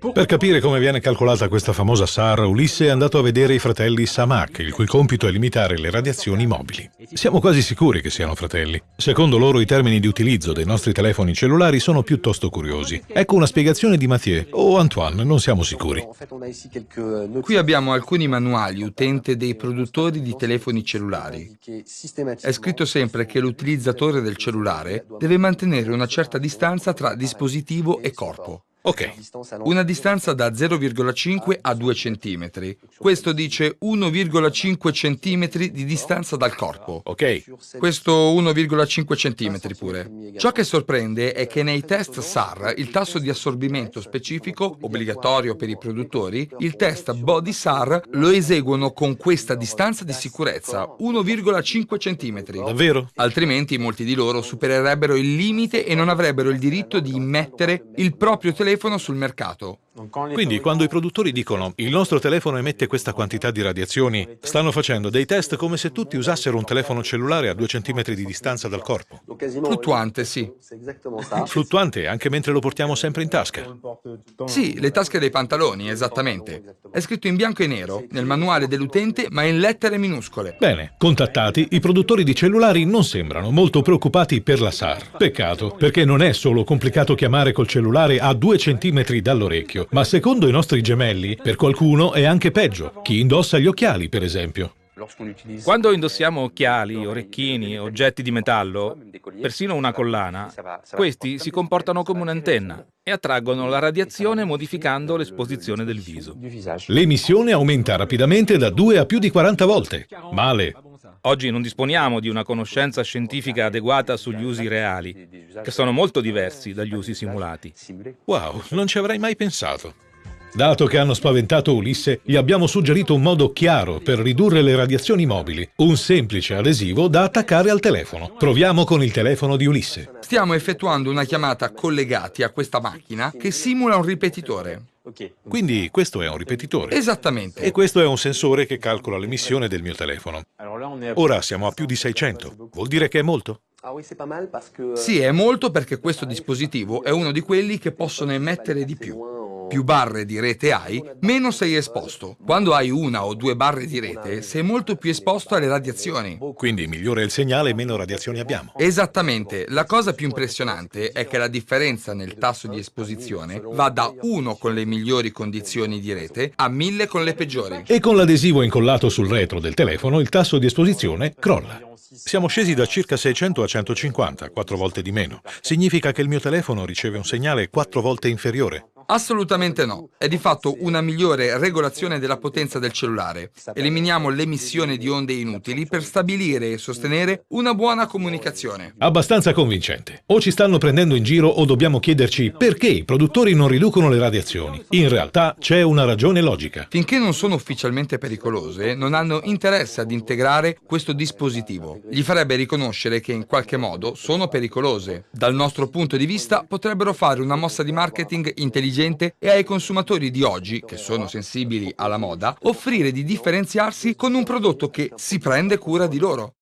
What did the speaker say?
Per capire come viene calcolata questa famosa SAR, Ulisse è andato a vedere i fratelli Samak, il cui compito è limitare le radiazioni mobili. Siamo quasi sicuri che siano fratelli. Secondo loro i termini di utilizzo dei nostri telefoni cellulari sono piuttosto curiosi. Ecco una spiegazione di Mathieu o Antoine, non siamo sicuri. Qui abbiamo alcuni manuali utente dei produttori di telefoni cellulari. È scritto sempre che l'utilizzatore del cellulare deve mantenere una certa distanza tra dispositivo e corpo. Ok. Una distanza da 0,5 a 2 cm. Questo dice 1,5 cm di distanza dal corpo. Ok. Questo 1,5 cm pure. Ciò che sorprende è che nei test SAR il tasso di assorbimento specifico, obbligatorio per i produttori, il test Body SAR lo eseguono con questa distanza di sicurezza, 1,5 cm. Davvero? Altrimenti molti di loro supererebbero il limite e non avrebbero il diritto di immettere il proprio telefono telefono sul mercato. Quindi quando i produttori dicono il nostro telefono emette questa quantità di radiazioni, stanno facendo dei test come se tutti usassero un telefono cellulare a due centimetri di distanza dal corpo. Fluttuante, sì. Fluttuante anche mentre lo portiamo sempre in tasca. Sì, le tasche dei pantaloni, esattamente. È scritto in bianco e nero, nel manuale dell'utente, ma in lettere minuscole. Bene, contattati, i produttori di cellulari non sembrano molto preoccupati per la SAR. Peccato, perché non è solo complicato chiamare col cellulare a due centimetri dall'orecchio, ma secondo i nostri gemelli, per qualcuno è anche peggio. Chi indossa gli occhiali, per esempio. Quando indossiamo occhiali, orecchini, oggetti di metallo, persino una collana, questi si comportano come un'antenna e attraggono la radiazione modificando l'esposizione del viso. L'emissione aumenta rapidamente da 2 a più di 40 volte. Male. Oggi non disponiamo di una conoscenza scientifica adeguata sugli usi reali, che sono molto diversi dagli usi simulati. Wow, non ci avrei mai pensato. Dato che hanno spaventato Ulisse, gli abbiamo suggerito un modo chiaro per ridurre le radiazioni mobili, un semplice adesivo da attaccare al telefono. Proviamo con il telefono di Ulisse. Stiamo effettuando una chiamata collegati a questa macchina che simula un ripetitore. Quindi questo è un ripetitore. Esattamente. E questo è un sensore che calcola l'emissione del mio telefono. Ora siamo a più di 600. Vuol dire che è molto? Sì, è molto perché questo dispositivo è uno di quelli che possono emettere di più più barre di rete hai, meno sei esposto. Quando hai una o due barre di rete, sei molto più esposto alle radiazioni. Quindi migliore il segnale meno radiazioni abbiamo. Esattamente. La cosa più impressionante è che la differenza nel tasso di esposizione va da 1 con le migliori condizioni di rete a 1000 con le peggiori. E con l'adesivo incollato sul retro del telefono il tasso di esposizione crolla. Siamo scesi da circa 600 a 150, quattro volte di meno. Significa che il mio telefono riceve un segnale quattro volte inferiore. Assolutamente no. È di fatto una migliore regolazione della potenza del cellulare. Eliminiamo l'emissione di onde inutili per stabilire e sostenere una buona comunicazione. Abbastanza convincente. O ci stanno prendendo in giro o dobbiamo chiederci perché i produttori non riducono le radiazioni. In realtà c'è una ragione logica. Finché non sono ufficialmente pericolose, non hanno interesse ad integrare questo dispositivo. Gli farebbe riconoscere che in qualche modo sono pericolose. Dal nostro punto di vista potrebbero fare una mossa di marketing intelligente intelligente e ai consumatori di oggi, che sono sensibili alla moda, offrire di differenziarsi con un prodotto che si prende cura di loro.